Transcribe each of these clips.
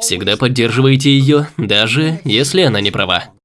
Всегда поддерживайте ее, даже если она не права.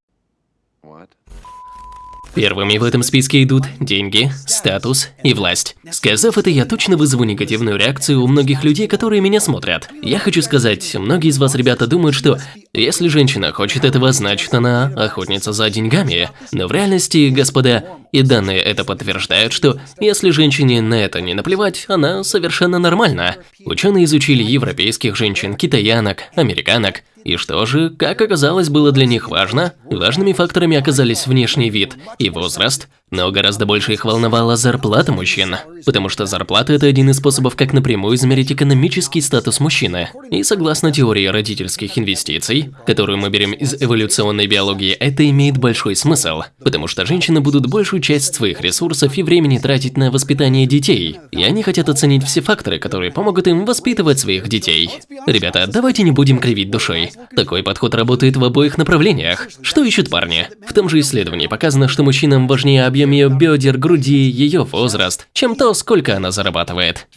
Первыми в этом списке идут деньги, статус и власть. Сказав это, я точно вызову негативную реакцию у многих людей, которые меня смотрят. Я хочу сказать, многие из вас, ребята, думают, что если женщина хочет этого, значит она охотница за деньгами. Но в реальности, господа, и данные это подтверждают, что если женщине на это не наплевать, она совершенно нормальна. Ученые изучили европейских женщин, китаянок, американок, и что же, как оказалось, было для них важно? Важными факторами оказались внешний вид и возраст, но гораздо больше их волновала зарплата мужчин, потому что зарплата – это один из способов, как напрямую измерить экономический статус мужчины. И согласно теории родительских инвестиций, которую мы берем из эволюционной биологии, это имеет большой смысл, потому что женщины будут большую часть своих ресурсов и времени тратить на воспитание детей, и они хотят оценить все факторы, которые помогут им воспитывать своих детей. Ребята, давайте не будем кривить душой. Такой подход работает в обоих направлениях. Что ищут парни? В том же исследовании показано, что мужчинам важнее объем объем ее бедер, груди, ее возраст, чем то, сколько она зарабатывает.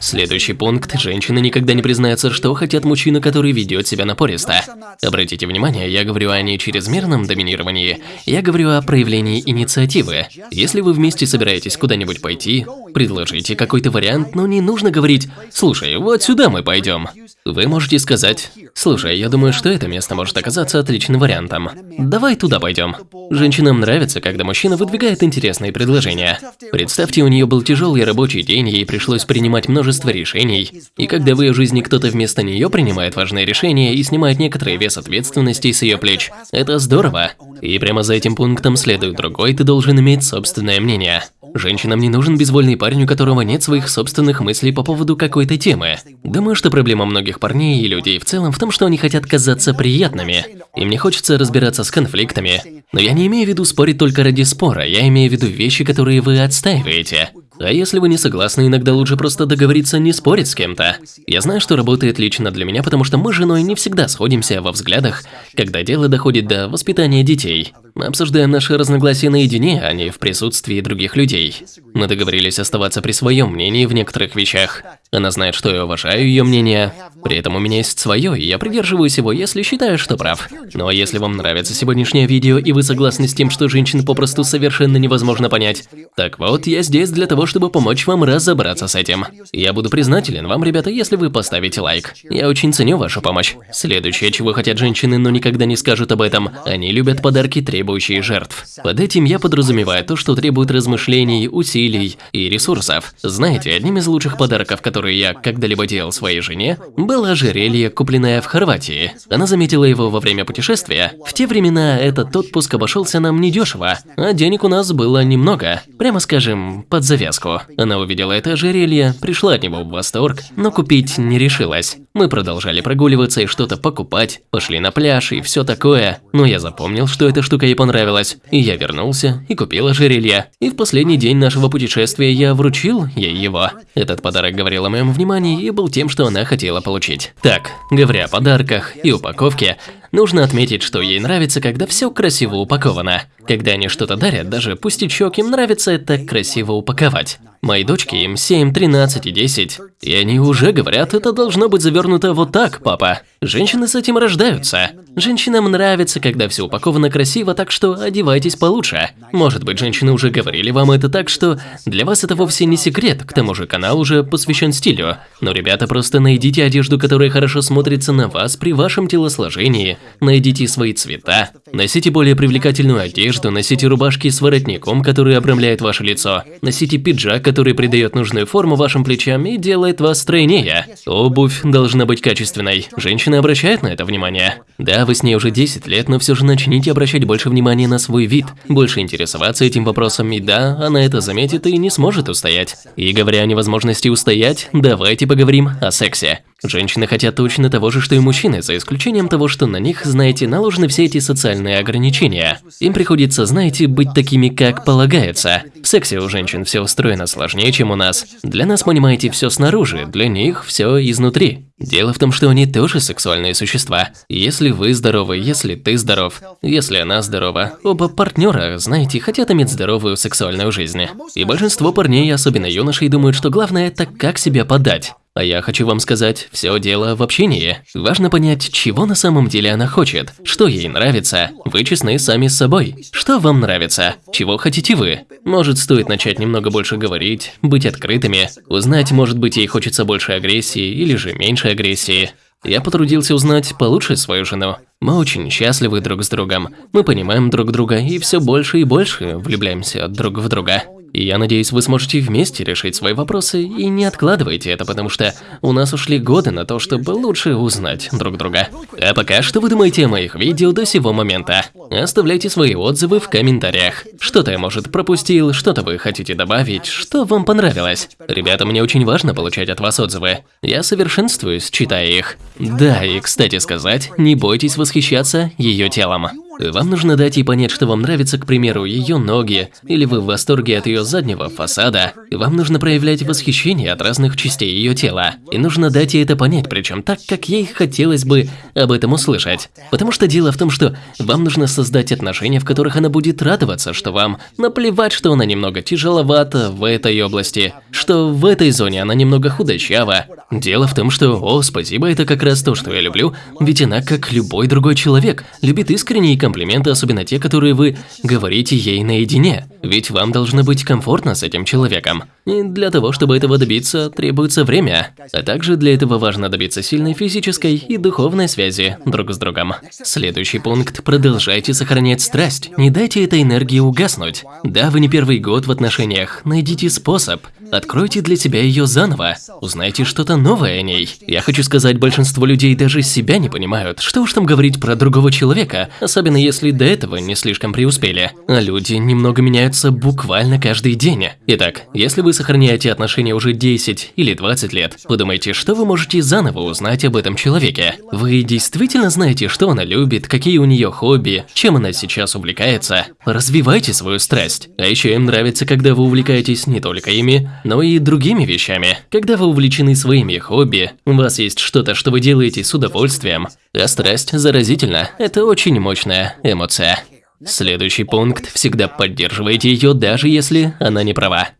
Следующий пункт. Женщины никогда не признаются, что хотят мужчину, который ведет себя напористо. Обратите внимание, я говорю о не чрезмерном доминировании, я говорю о проявлении инициативы. Если вы вместе собираетесь куда-нибудь пойти, предложите какой-то вариант, но не нужно говорить «Слушай, вот сюда мы пойдем». Вы можете сказать «Слушай, я думаю, что это место может оказаться отличным вариантом. Давай туда пойдем». Женщинам нравится, когда мужчина выдвигает интересные предложения. Представьте, у нее был тяжелый рабочий день, ей пришлось принимать множество множество решений. И когда в ее жизни кто-то вместо нее принимает важные решения и снимает некоторый вес ответственности с ее плеч, это здорово. И прямо за этим пунктом следует другой, ты должен иметь собственное мнение. Женщинам не нужен безвольный парень, у которого нет своих собственных мыслей по поводу какой-то темы. Думаю, что проблема многих парней и людей в целом в том, что они хотят казаться приятными. Им не хочется разбираться с конфликтами. Но я не имею в виду спорить только ради спора, я имею в виду вещи, которые вы отстаиваете. А если вы не согласны, иногда лучше просто договориться не спорить с кем-то. Я знаю, что работает лично для меня, потому что мы с женой не всегда сходимся во взглядах, когда дело доходит до воспитания детей. Мы обсуждаем наши разногласия наедине, а не в присутствии других людей. Мы договорились оставаться при своем мнении в некоторых вещах. Она знает, что я уважаю ее мнение. При этом у меня есть свое, и я придерживаюсь его, если считаю, что прав. А если вам нравится сегодняшнее видео, и вы согласны с тем, что женщин попросту совершенно невозможно понять, так вот, я здесь для того, чтобы помочь вам разобраться с этим. Я буду признателен вам, ребята, если вы поставите лайк. Я очень ценю вашу помощь. Следующее, чего хотят женщины, но никогда не скажут об этом, они любят подарки, требующие жертв. Под этим я подразумеваю то, что требует размышлений, усилий и ресурсов. Знаете, одним из лучших подарков, которые я когда-либо делал своей жене, было ожерелье, купленное в Хорватии. Она заметила его во время путешествия. В те времена этот отпуск обошелся нам недешево, а денег у нас было немного. Прямо скажем, под завязку. Она увидела это ожерелье, пришла от него в восторг, но купить не решилась. Мы продолжали прогуливаться и что-то покупать, пошли на пляж и все такое. Но я запомнил, что эта штука ей понравилась. И я вернулся и купил ожерелье. И в последний день нашего путешествия я вручил ей его. Этот подарок говорил о моем внимании и был тем, что она хотела получить. Так, говоря о подарках и упаковке, нужно отметить, что ей нравится, когда все красиво упаковано. Когда они что-то дарят, даже пустячок, им нравится это красиво упаковать. Моей дочке им 7, 13 и 10. И они уже говорят, это должно быть завернуто вот так, папа. Женщины с этим рождаются. Женщинам нравится, когда все упаковано красиво, так что одевайтесь получше. Может быть, женщины уже говорили вам это так, что для вас это вовсе не секрет, к тому же канал уже посвящен стилю. Но, ребята, просто найдите одежду, которая хорошо смотрится на вас при вашем телосложении, найдите свои цвета, носите более привлекательную одежду, носите рубашки с воротником, который обрамляет ваше лицо, носите пиджак, который придает нужную форму вашим плечам и делает вас стройнее. Обувь должна быть качественной. Женщины обращают на это внимание. Да, вы с ней уже 10 лет, но все же начните обращать больше внимания на свой вид, больше интересоваться этим вопросом, и да, она это заметит и не сможет устоять. И говоря о невозможности устоять, давайте поговорим о сексе. Женщины хотят точно того же, что и мужчины, за исключением того, что на них, знаете, наложены все эти социальные ограничения. Им приходится, знаете, быть такими, как полагается. В сексе у женщин все устроено сложнее, чем у нас. Для нас, понимаете, все снаружи, для них все изнутри. Дело в том, что они тоже сексуальные существа. Если вы здоровы, если ты здоров, если она здорова, оба партнера, знаете, хотят иметь здоровую сексуальную жизнь. И большинство парней, особенно юношей, думают, что главное это как себя подать. А я хочу вам сказать, все дело в общении. Важно понять, чего на самом деле она хочет, что ей нравится. Вы честны сами с собой. Что вам нравится? Чего хотите вы? Может, стоит начать немного больше говорить, быть открытыми, узнать, может быть, ей хочется больше агрессии или же меньше агрессии. Я потрудился узнать получше свою жену. Мы очень счастливы друг с другом. Мы понимаем друг друга и все больше и больше влюбляемся друг в друга. И я надеюсь, вы сможете вместе решить свои вопросы и не откладывайте это, потому что у нас ушли годы на то, чтобы лучше узнать друг друга. А пока, что вы думаете о моих видео до сего момента? Оставляйте свои отзывы в комментариях. Что-то я, может, пропустил, что-то вы хотите добавить, что вам понравилось. Ребята, мне очень важно получать от вас отзывы. Я совершенствуюсь, читая их. Да, и кстати сказать, не бойтесь восхищаться ее телом. Вам нужно дать ей понять, что вам нравится, к примеру, ее ноги, или вы в восторге от ее заднего фасада. Вам нужно проявлять восхищение от разных частей ее тела. И нужно дать ей это понять, причем так, как ей хотелось бы об этом услышать. Потому что дело в том, что вам нужно создать отношения, в которых она будет радоваться, что вам наплевать, что она немного тяжеловата в этой области, что в этой зоне она немного худощава. Дело в том, что, о, спасибо, это как раз то, что я люблю, ведь она, как любой другой человек, любит искренне и комплименты, особенно те, которые вы говорите ей наедине. Ведь вам должно быть комфортно с этим человеком. И для того, чтобы этого добиться, требуется время. А также для этого важно добиться сильной физической и духовной связи друг с другом. Следующий пункт – продолжайте сохранять страсть. Не дайте этой энергии угаснуть. Да, вы не первый год в отношениях, найдите способ. Откройте для себя ее заново. Узнайте что-то новое о ней. Я хочу сказать, большинство людей даже себя не понимают. Что уж там говорить про другого человека, особенно если до этого не слишком преуспели. А люди немного меняются буквально каждый день. Итак, если вы сохраняете отношения уже 10 или 20 лет, подумайте, что вы можете заново узнать об этом человеке. Вы действительно знаете, что она любит, какие у нее хобби, чем она сейчас увлекается. Развивайте свою страсть. А еще им нравится, когда вы увлекаетесь не только ими, но и другими вещами. Когда вы увлечены своими хобби, у вас есть что-то, что вы делаете с удовольствием, а страсть заразительна. Это очень мощная эмоция. Следующий пункт – всегда поддерживайте ее, даже если она не права.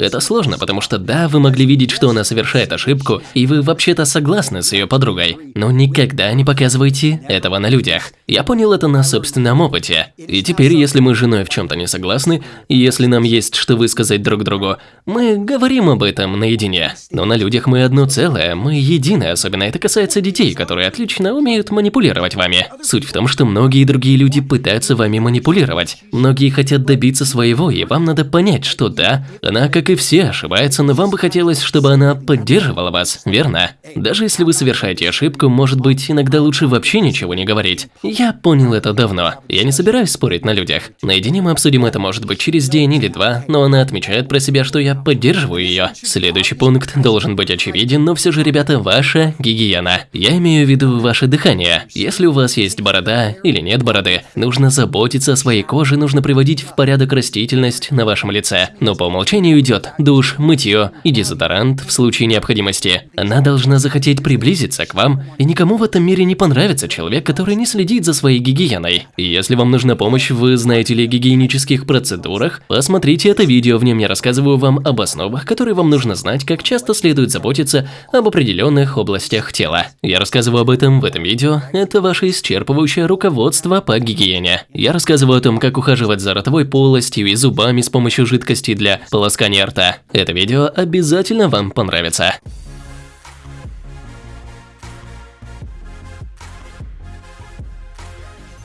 Это сложно, потому что да, вы могли видеть, что она совершает ошибку, и вы вообще-то согласны с ее подругой, но никогда не показывайте этого на людях. Я понял это на собственном опыте. И теперь, если мы с женой в чем-то не согласны, и если нам есть что высказать друг другу, мы говорим об этом наедине. Но на людях мы одно целое, мы едины, особенно это касается детей, которые отлично умеют манипулировать вами. Суть в том, что многие другие люди пытаются вами манипулировать. Многие хотят добиться своего, и вам надо понять, что да, она как и все, ошибается, но вам бы хотелось, чтобы она поддерживала вас, верно? Даже если вы совершаете ошибку, может быть, иногда лучше вообще ничего не говорить. Я понял это давно. Я не собираюсь спорить на людях. Наедине мы обсудим это, может быть, через день или два, но она отмечает про себя, что я поддерживаю ее. Следующий пункт должен быть очевиден, но все же, ребята, ваша гигиена. Я имею в виду ваше дыхание. Если у вас есть борода или нет бороды, нужно заботиться о своей коже, нужно приводить в порядок растительность на вашем лице. Но по умолчанию идет идет душ, мытье и дезодорант в случае необходимости. Она должна захотеть приблизиться к вам, и никому в этом мире не понравится человек, который не следит за своей гигиеной. Если вам нужна помощь в, знаете ли, гигиенических процедурах, посмотрите это видео, в нем я рассказываю вам об основах, которые вам нужно знать, как часто следует заботиться об определенных областях тела. Я рассказываю об этом в этом видео, это ваше исчерпывающее руководство по гигиене. Я рассказываю о том, как ухаживать за ротовой полостью и зубами с помощью жидкости для полоскания рта. Это видео обязательно вам понравится.